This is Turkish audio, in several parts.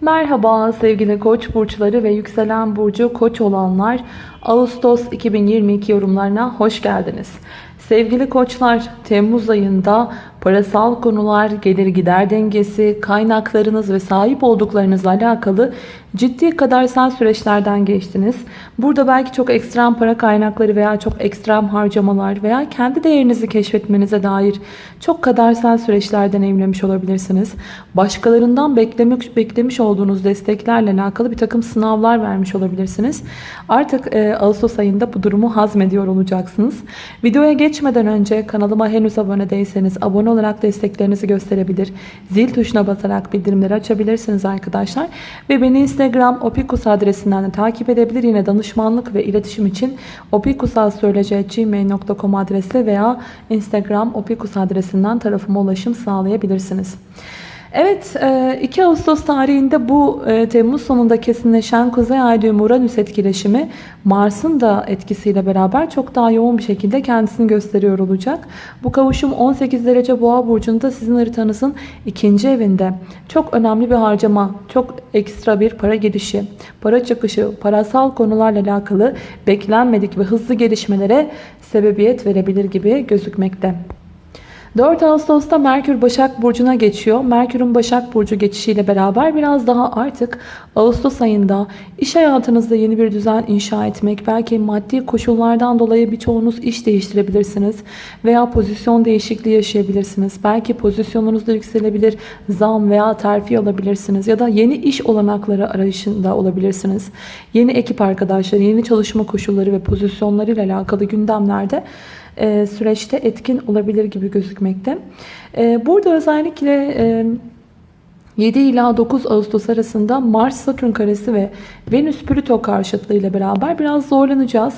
Merhaba sevgili koç burçları ve yükselen burcu koç olanlar Ağustos 2022 yorumlarına hoş geldiniz. Sevgili koçlar Temmuz ayında parasal konular, gelir gider dengesi, kaynaklarınız ve sahip olduklarınızla alakalı ciddi kadersel süreçlerden geçtiniz. Burada belki çok ekstrem para kaynakları veya çok ekstrem harcamalar veya kendi değerinizi keşfetmenize dair çok kadersel süreçler deneyimlemiş olabilirsiniz. Başkalarından beklemiş, beklemiş olduğunuz desteklerle alakalı bir takım sınavlar vermiş olabilirsiniz. Artık e, Ağustos ayında bu durumu hazmediyor olacaksınız. Videoya geçmeden önce kanalıma henüz abone değilseniz abone olarak desteklerinizi gösterebilir. Zil tuşuna basarak bildirimleri açabilirsiniz arkadaşlar. Ve beni Instagram opikus adresinden de takip edebilir. Yine danışmanlık ve iletişim için opikusalsöylece.gmail.com adresi veya Instagram opikus adresinden tarafıma ulaşım sağlayabilirsiniz. Evet 2 Ağustos tarihinde bu Temmuz sonunda kesinleşen Kuzey Ay düğümü Uranüs etkileşimi Mars'ın da etkisiyle beraber çok daha yoğun bir şekilde kendisini gösteriyor olacak. Bu kavuşum 18 derece boğa burcunda sizin haritanızın ikinci evinde. Çok önemli bir harcama, çok ekstra bir para girişi, para çıkışı, parasal konularla alakalı beklenmedik ve hızlı gelişmelere sebebiyet verebilir gibi gözükmekte. 4 Ağustos'ta Merkür Başak Burcu'na geçiyor. Merkür'ün Başak Burcu geçişiyle beraber biraz daha artık Ağustos ayında iş hayatınızda yeni bir düzen inşa etmek, belki maddi koşullardan dolayı birçoğunuz iş değiştirebilirsiniz veya pozisyon değişikliği yaşayabilirsiniz. Belki pozisyonunuz da yükselebilir, zam veya terfi alabilirsiniz ya da yeni iş olanakları arayışında olabilirsiniz. Yeni ekip arkadaşları, yeni çalışma koşulları ve pozisyonlarıyla alakalı gündemlerde süreçte etkin olabilir gibi gözükmekte. E, burada özellikle e, 7 ila 9 Ağustos arasında Mars Satürn karesi ve Venüs Plüto karşıtlığı ile beraber biraz zorlanacağız.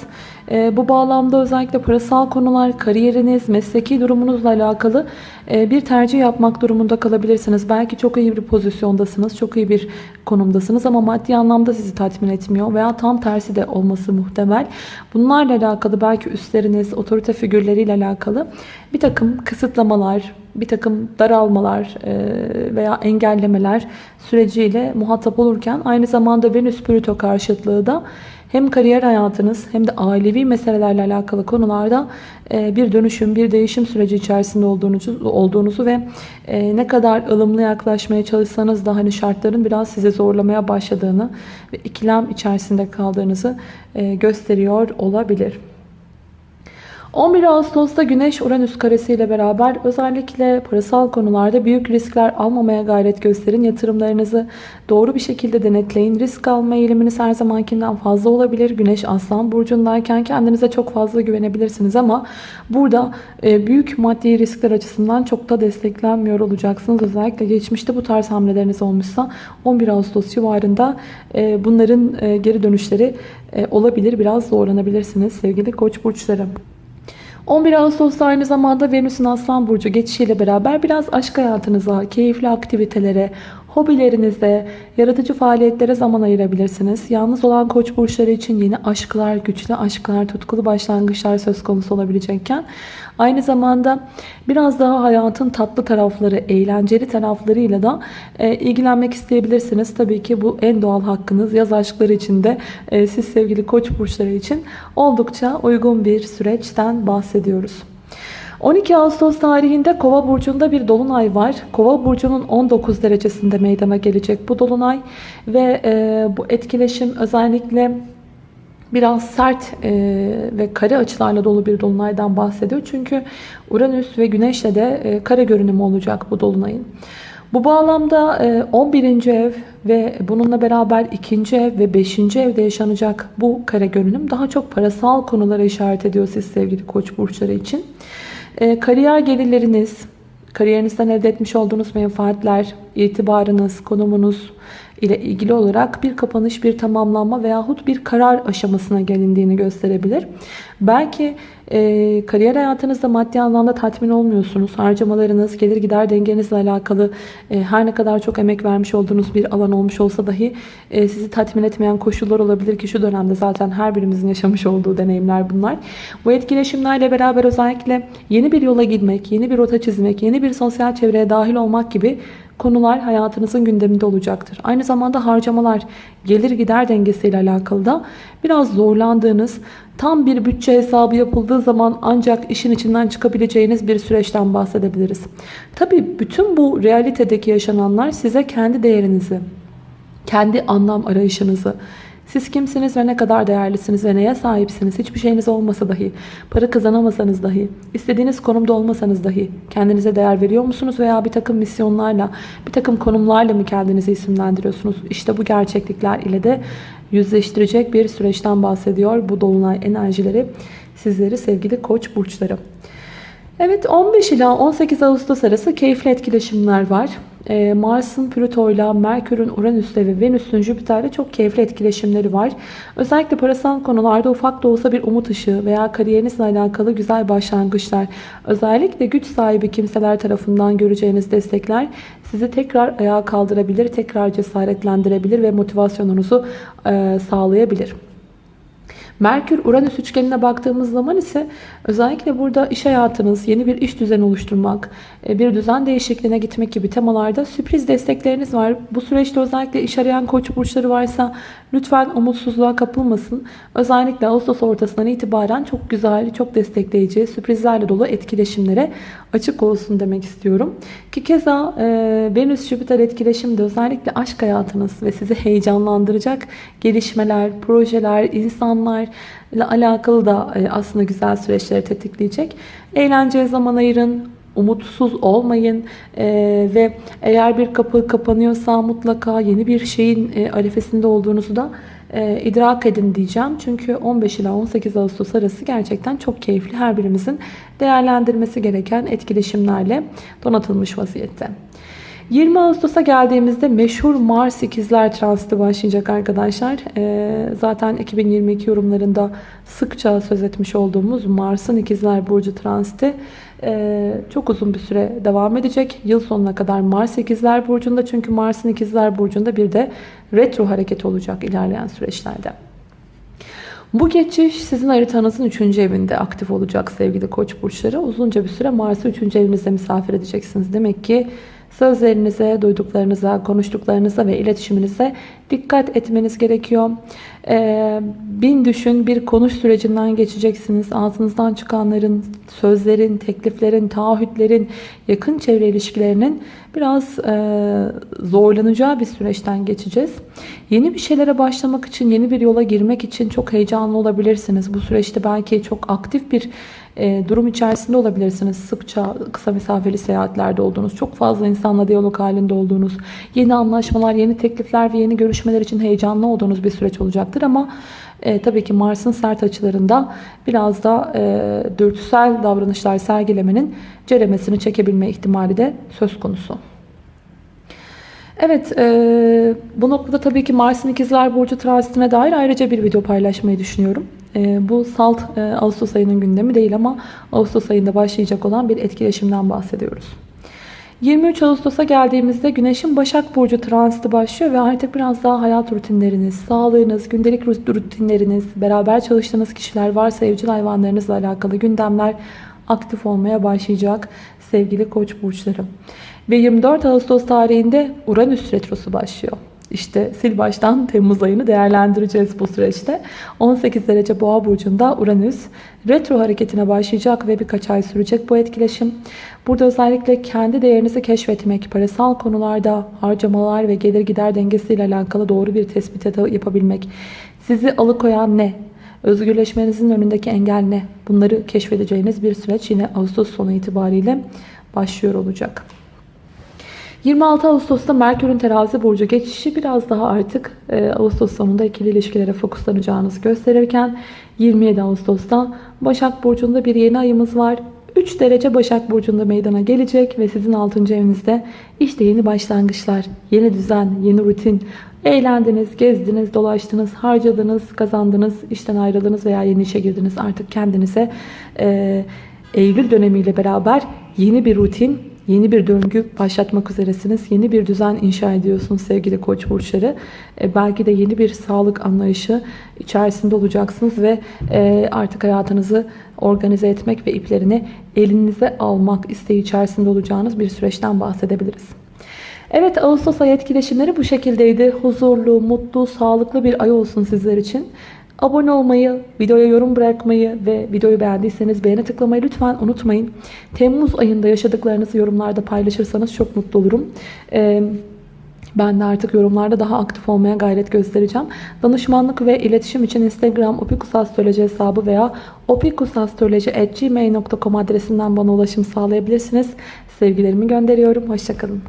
E, bu bağlamda özellikle parasal konular, kariyeriniz, mesleki durumunuzla alakalı e, bir tercih yapmak durumunda kalabilirsiniz. Belki çok iyi bir pozisyondasınız, çok iyi bir konumdasınız ama maddi anlamda sizi tatmin etmiyor veya tam tersi de olması muhtemel. Bunlarla alakalı belki üstleriniz, otorite figürleriyle alakalı bir takım kısıtlamalar, bir takım daralmalar e, veya engellemeler süreciyle muhatap olurken aynı zamanda Venüs Plüto karşıtlığı da hem kariyer hayatınız hem de ailevi meselelerle alakalı konularda e, bir dönüşüm, bir değişim süreci içerisinde olduğunuzu, olduğunuzu ve e, ne kadar ılımlı yaklaşmaya çalışsanız da hani şartların biraz size zorlamaya başladığını ve ikilem içerisinde kaldığınızı gösteriyor olabilir. 11 Ağustos'ta Güneş Uranüs karesi ile beraber özellikle parasal konularda büyük riskler almamaya gayret gösterin. Yatırımlarınızı doğru bir şekilde denetleyin. Risk alma eğiliminiz her zamankinden fazla olabilir. Güneş Aslan burcundayken kendinize çok fazla güvenebilirsiniz ama burada e, büyük maddi riskler açısından çok da desteklenmiyor olacaksınız. Özellikle geçmişte bu tarz hamleleriniz olmuşsa 11 Ağustos civarında e, bunların e, geri dönüşleri olabilir. Biraz zorlanabilirsiniz sevgili koç burçları. 11 Ağustos'ta aynı zamanda Venüs'ün Aslan Burcu geçişiyle beraber biraz aşk hayatınıza, keyifli aktivitelere, hobilerinize, yaratıcı faaliyetlere zaman ayırabilirsiniz. Yalnız olan koç burçları için yeni aşklar, güçlü aşklar, tutkulu başlangıçlar söz konusu olabilecekken aynı zamanda biraz daha hayatın tatlı tarafları, eğlenceli taraflarıyla da e, ilgilenmek isteyebilirsiniz. Tabii ki bu en doğal hakkınız. Yaz aşkları için de e, siz sevgili koç burçları için oldukça uygun bir süreçten bahsediyoruz. 12 Ağustos tarihinde Kova burcunda bir dolunay var. Kova burcunun 19 derecesinde meydana gelecek bu dolunay ve e, bu etkileşim özellikle biraz sert e, ve kare açılarla dolu bir dolunaydan bahsediyor. Çünkü Uranüs ve Güneş'le de e, kare görünümü olacak bu dolunayın. Bu bağlamda 11. E, ev ve bununla beraber 2. ev ve 5. evde yaşanacak bu kare görünüm daha çok parasal konulara işaret ediyor siz sevgili koç burçları için. E, kariyer gelirleriniz, kariyerinizden elde etmiş olduğunuz menfaatler, itibarınız, konumunuz ile ilgili olarak bir kapanış, bir tamamlanma veyahut bir karar aşamasına gelindiğini gösterebilir. Belki e, kariyer hayatınızda maddi anlamda tatmin olmuyorsunuz. Harcamalarınız, gelir gider dengenizle alakalı e, her ne kadar çok emek vermiş olduğunuz bir alan olmuş olsa dahi e, sizi tatmin etmeyen koşullar olabilir ki şu dönemde zaten her birimizin yaşamış olduğu deneyimler bunlar. Bu etkileşimlerle beraber özellikle yeni bir yola gitmek, yeni bir rota çizmek, yeni bir sosyal çevreye dahil olmak gibi konular hayatınızın gündeminde olacaktır. Aynı zamanda harcamalar, gelir gider dengesiyle alakalı da biraz zorlandığınız, tam bir bütçe hesabı yapıldığı zaman ancak işin içinden çıkabileceğiniz bir süreçten bahsedebiliriz. Tabii bütün bu realitedeki yaşananlar size kendi değerinizi, kendi anlam arayışınızı, siz kimsiniz ve ne kadar değerlisiniz ve neye sahipsiniz? Hiçbir şeyiniz olmasa dahi, para kazanamasanız dahi, istediğiniz konumda olmasanız dahi kendinize değer veriyor musunuz? Veya bir takım misyonlarla, bir takım konumlarla mı kendinizi isimlendiriyorsunuz? İşte bu gerçeklikler ile de yüzleştirecek bir süreçten bahsediyor bu dolunay enerjileri sizleri sevgili koç burçları. Evet 15 ila 18 Ağustos arası keyifli etkileşimler var. Ee, Mars'ın Plüto'yla, Merkür'ün Uranüs'le ve Venüs'ün Jüpiter'le çok keyifli etkileşimleri var. Özellikle parasal konularda ufak da olsa bir umut ışığı veya kariyerinizle alakalı güzel başlangıçlar, özellikle güç sahibi kimseler tarafından göreceğiniz destekler sizi tekrar ayağa kaldırabilir, tekrar cesaretlendirebilir ve motivasyonunuzu e, sağlayabilir. Merkür-Uranüs üçgenine baktığımız zaman ise özellikle burada iş hayatınız, yeni bir iş düzeni oluşturmak, e, bir düzen değişikliğine gitmek gibi temalarda sürpriz destekleriniz var. Bu süreçte özellikle iş arayan koç burçları varsa lütfen umutsuzluğa kapılmasın. Özellikle Ağustos ortasından itibaren çok güzel, çok destekleyici, sürprizlerle dolu etkileşimlere açık olsun demek istiyorum. Ki keza e, Venüs-Jüpiter etkileşimde özellikle aşk hayatınız ve sizi heyecanlandıracak gelişmeler, projeler, insanlar ile alakalı da e, aslında güzel süreçleri tetikleyecek. Eğlenceye zaman ayırın, umutsuz olmayın e, ve eğer bir kapı kapanıyorsa mutlaka yeni bir şeyin e, arefesinde olduğunuzu da e, idrak edin diyeceğim. Çünkü 15 ila 18 Ağustos arası gerçekten çok keyifli. Her birimizin değerlendirmesi gereken etkileşimlerle donatılmış vaziyette. 20 Ağustos'a geldiğimizde meşhur Mars ikizler transiti başlayacak arkadaşlar. Ee, zaten 2022 yorumlarında sıkça söz etmiş olduğumuz Mars'ın ikizler burcu transiti e, çok uzun bir süre devam edecek. Yıl sonuna kadar Mars ikizler burcunda çünkü Mars'ın ikizler burcunda bir de retro hareket olacak ilerleyen süreçlerde. Bu geçiş sizin haritanızın 3. evinde aktif olacak sevgili koç burçları. Uzunca bir süre Mars'ı 3. evinizde misafir edeceksiniz. Demek ki Sözlerinize, duyduklarınıza, konuştuklarınıza ve iletişiminize dikkat etmeniz gerekiyor. Ee, bin düşün bir konuş sürecinden geçeceksiniz. Ağzınızdan çıkanların, sözlerin, tekliflerin, taahhütlerin, yakın çevre ilişkilerinin biraz e, zorlanacağı bir süreçten geçeceğiz. Yeni bir şeylere başlamak için, yeni bir yola girmek için çok heyecanlı olabilirsiniz. Bu süreçte belki çok aktif bir e, durum içerisinde olabilirsiniz. Sıkça kısa mesafeli seyahatlerde olduğunuz, çok fazla insanla diyalog halinde olduğunuz, yeni anlaşmalar, yeni teklifler ve yeni görüşmeler için heyecanlı olduğunuz bir süreç olacaktır. Ama e, tabii ki Mars'ın sert açılarında biraz da e, dürtüsel davranışlar sergilemenin ceremesini çekebilme ihtimali de söz konusu. Evet, e, bu noktada tabii ki Mars'ın ikizler burcu transitine dair ayrıca bir video paylaşmayı düşünüyorum. E, bu salt e, Ağustos ayının gündemi değil ama Ağustos ayında başlayacak olan bir etkileşimden bahsediyoruz. 23 Ağustos'a geldiğimizde Güneş'in Başak Burcu transiti başlıyor ve artık biraz daha hayat rutinleriniz, sağlığınız, gündelik rutinleriniz, beraber çalıştığınız kişiler varsa evcil hayvanlarınızla alakalı gündemler aktif olmaya başlayacak sevgili koç burçları. Ve 24 Ağustos tarihinde Uranüs retrosu başlıyor. İşte sil baştan Temmuz ayını değerlendireceğiz bu süreçte. 18 derece boğa burcunda Uranüs retro hareketine başlayacak ve birkaç ay sürecek bu etkileşim. Burada özellikle kendi değerinizi keşfetmek, parasal konularda harcamalar ve gelir gider dengesiyle alakalı doğru bir tespit yapabilmek. Sizi alıkoyan ne? Özgürleşmenizin önündeki engel ne? Bunları keşfedeceğiniz bir süreç yine Ağustos sonu itibariyle başlıyor olacak. 26 Ağustos'ta Merkür'ün terazi burcu geçişi biraz daha artık e, Ağustos sonunda ikili ilişkilere fokuslanacağınızı gösterirken 27 Ağustos'ta Başak Burcu'nda bir yeni ayımız var. 3 derece Başak Burcu'nda meydana gelecek ve sizin 6. evinizde işte yeni başlangıçlar, yeni düzen, yeni rutin, eğlendiniz, gezdiniz, dolaştınız, harcadınız, kazandınız, işten ayrıldınız veya yeni işe girdiniz. Artık kendinize e, Eylül dönemiyle beraber yeni bir rutin, Yeni bir döngü başlatmak üzeresiniz. Yeni bir düzen inşa ediyorsunuz sevgili koç burçları. E, belki de yeni bir sağlık anlayışı içerisinde olacaksınız ve e, artık hayatınızı organize etmek ve iplerini elinize almak isteği içerisinde olacağınız bir süreçten bahsedebiliriz. Evet Ağustos ayı etkileşimleri bu şekildeydi. Huzurlu, mutlu, sağlıklı bir ay olsun sizler için. Abone olmayı, videoya yorum bırakmayı ve videoyu beğendiyseniz beğene tıklamayı lütfen unutmayın. Temmuz ayında yaşadıklarınızı yorumlarda paylaşırsanız çok mutlu olurum. Ee, ben de artık yorumlarda daha aktif olmaya gayret göstereceğim. Danışmanlık ve iletişim için Instagram opikusastroloji hesabı veya opikusastroloji.gmail.com adresinden bana ulaşım sağlayabilirsiniz. Sevgilerimi gönderiyorum. Hoşçakalın.